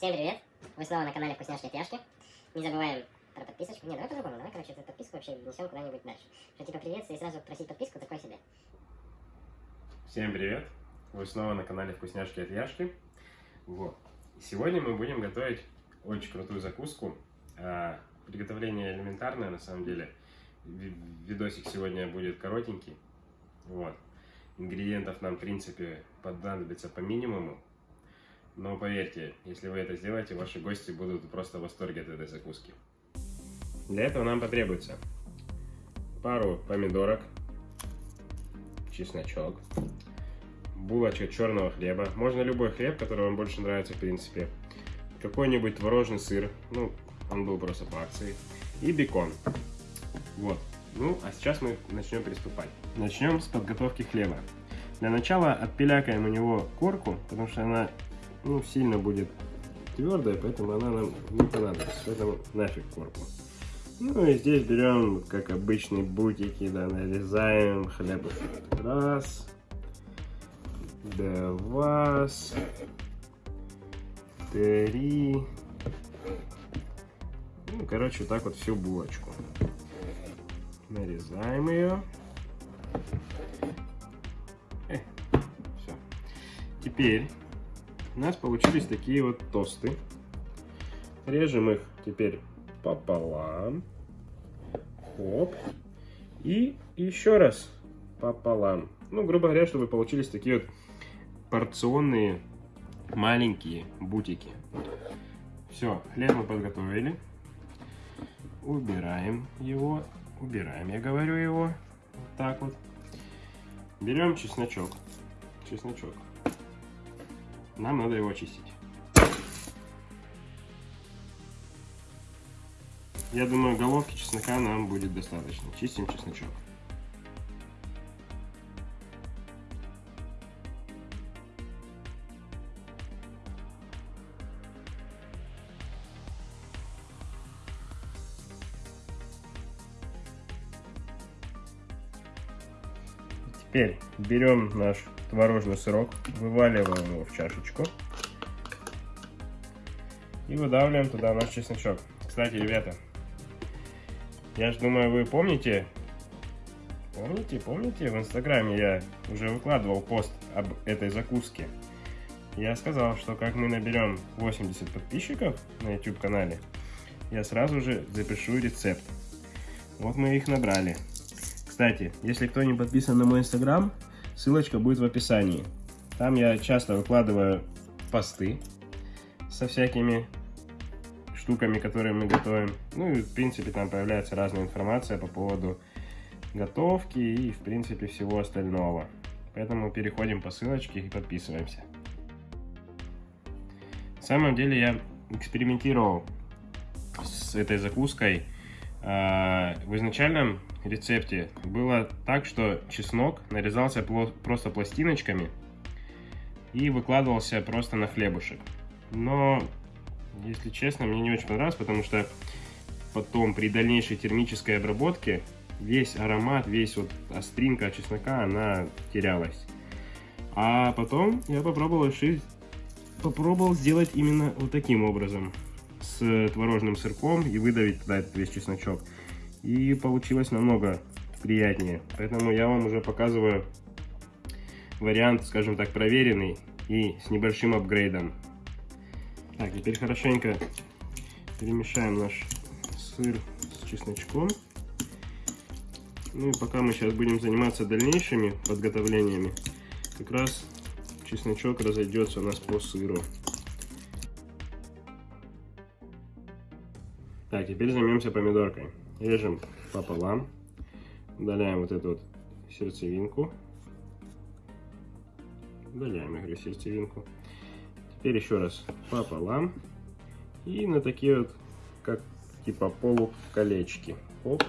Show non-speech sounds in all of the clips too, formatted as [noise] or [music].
Всем привет! Вы снова на канале Вкусняшки Тяжки. Не забываем про подписочку. Не, давай по-другому. Давай, короче, эту подписку вообще внесем куда-нибудь дальше. Что типа приветствие и сразу просить подписку, такое себе. Всем привет! Вы снова на канале Вкусняшки от Яшки. Вот. Сегодня мы будем готовить очень крутую закуску. А, приготовление элементарное, на самом деле. Ви- Видосик сегодня будет коротенький. Вот. Ингредиентов нам, в принципе, понадобится по минимуму. Но поверьте, если вы это сделаете, ваши гости будут просто в восторге от этой закуски. Для этого нам потребуется пару помидорок, чесночок, булочка черного хлеба. Можно любой хлеб, который вам больше нравится, в принципе. Какой-нибудь творожный сыр. Ну, он был просто по акции. И бекон. Вот. Ну, а сейчас мы начнем приступать. Начнем с подготовки хлеба. Для начала отпилякаем у него корку, потому что она ну, сильно будет твердая, поэтому она нам не понадобится. Поэтому нафиг корку. Ну и здесь берем, как обычные бутики, да, нарезаем хлебушек. Раз, два, три. Ну, короче, так вот всю булочку. Нарезаем ее. все. Теперь у нас получились такие вот тосты. Режем их теперь пополам. Хоп. И еще раз пополам. Ну, грубо говоря, чтобы получились такие вот порционные маленькие бутики. Все, хлеб мы подготовили. Убираем его. Убираем, я говорю его. Вот так вот. Берем чесночок. Чесночок. Нам надо его очистить. Я думаю, головки чеснока нам будет достаточно. Чистим чесночок. Теперь берем наш творожный сырок, вываливаем его в чашечку и выдавливаем туда наш чесночок. Кстати, ребята, я же думаю, вы помните, помните, помните, в инстаграме я уже выкладывал пост об этой закуске. Я сказал, что как мы наберем 80 подписчиков на YouTube канале, я сразу же запишу рецепт. Вот мы их набрали. Кстати, если кто не подписан на мой инстаграм, ссылочка будет в описании. Там я часто выкладываю посты со всякими штуками, которые мы готовим. Ну и в принципе там появляется разная информация по поводу готовки и в принципе всего остального. Поэтому переходим по ссылочке и подписываемся. На самом деле я экспериментировал с этой закуской. А, В изначальном рецепте было так, что чеснок нарезался просто пластиночками и выкладывался просто на хлебушек. Но, если честно, мне не очень понравилось, потому что потом при дальнейшей термической обработке весь аромат, весь вот остринка чеснока, она терялась. А потом я попробовал решить, попробовал сделать именно вот таким образом. С творожным сырком и выдавить туда этот весь чесночок. И получилось намного приятнее. Поэтому я вам уже показываю вариант, скажем так, проверенный и с небольшим апгрейдом. Так, теперь хорошенько перемешаем наш сыр с чесночком. Ну и пока мы сейчас будем заниматься дальнейшими подготовлениями, как раз чесночок разойдется у нас по сыру. Так, теперь займемся помидоркой. Режем пополам. Удаляем вот эту вот сердцевинку. Удаляем, я говорю, сердцевинку. Теперь еще раз пополам. И на такие вот, как типа полуколечки. Оп.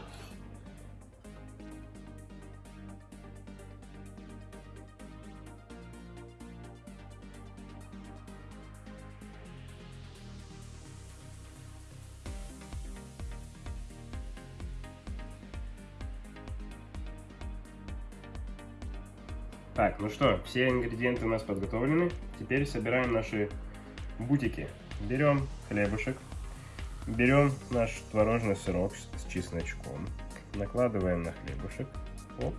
Так, ну что, все ингредиенты у нас подготовлены. Теперь собираем наши бутики. берем хлебушек, берем наш творожный сырок с чесночком, накладываем на хлебушек, оп,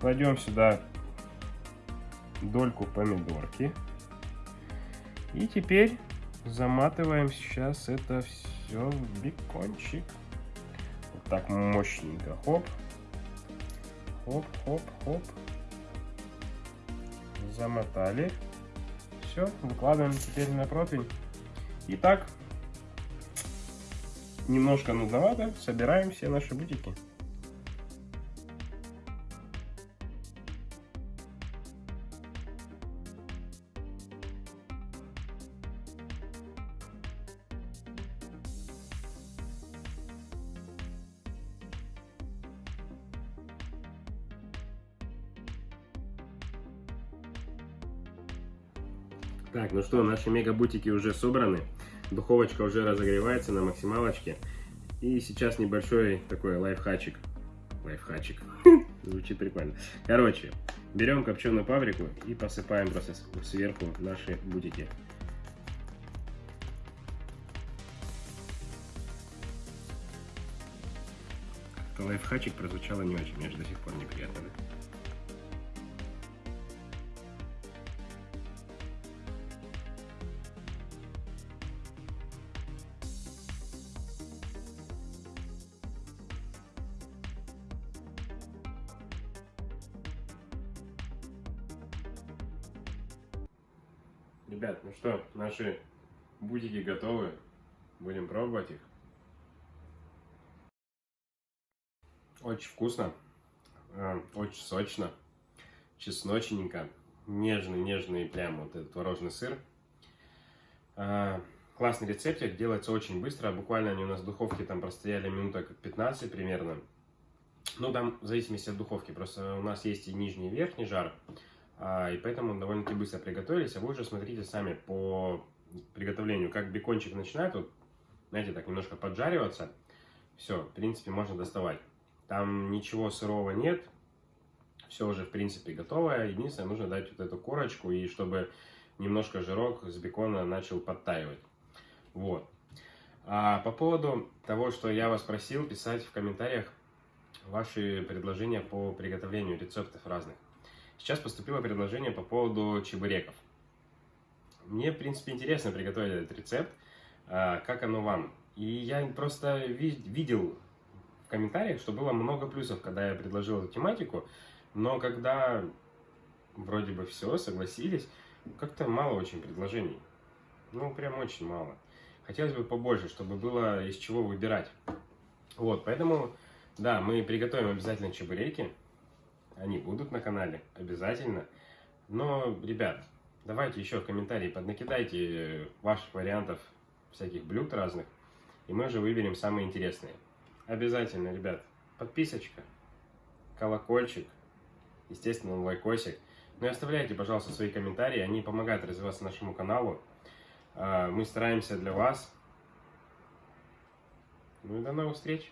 кладем сюда дольку помидорки и теперь заматываем сейчас это все в бекончик. Вот так мощненько, хоп, хоп, хоп, хоп, замотали. Все, выкладываем теперь на противень. И так, немножко нудновато, собираем все наши бутики. Так, ну что, наши мегабутики уже собраны. Духовочка уже разогревается на максималочке. И сейчас небольшой такой лайфхачик. Лайфхачик. [laughs] Звучит прикольно. Короче, берем копченую паприку и посыпаем просто сверху наши бутики. Лайфхачик прозвучало не очень, мне же до сих пор неприятно. Ребят, ну что, наши бутики готовы. Будем пробовать их. Очень вкусно, а, очень сочно, чесночненько, нежный, нежный прям вот этот творожный сыр. А, классный рецептик, делается очень быстро, буквально они у нас в духовке там простояли минуток 15 примерно. Ну, там в зависимости от духовки, просто у нас есть и нижний и верхний жар. А, и поэтому довольно-таки быстро приготовились. А вы уже смотрите сами по приготовлению, как бекончик начинает, вот, знаете, так немножко поджариваться. Все, в принципе, можно доставать. Там ничего сырого нет, все уже, в принципе, готовое. Единственное, нужно дать вот эту корочку, и чтобы немножко жирок с бекона начал подтаивать. Вот. А по поводу того, что я вас просил писать в комментариях ваши предложения по приготовлению рецептов разных. Сейчас поступило предложение по поводу чебуреков. Мне, в принципе, интересно приготовить этот рецепт. А, как оно вам? И я просто видел в комментариях, что было много плюсов, когда я предложил эту тематику. Но когда вроде бы все, согласились, как-то мало очень предложений. Ну, прям очень мало. Хотелось бы побольше, чтобы было из чего выбирать. Вот, поэтому, да, мы приготовим обязательно чебуреки. Они будут на канале, обязательно. Но, ребят, давайте еще в комментарии поднакидайте ваших вариантов всяких блюд разных. И мы уже выберем самые интересные. Обязательно, ребят, подписочка, колокольчик, естественно, лайкосик. Ну и оставляйте, пожалуйста, свои комментарии, они помогают развиваться нашему каналу. А, мы стараемся для вас. Ну и до новых встреч!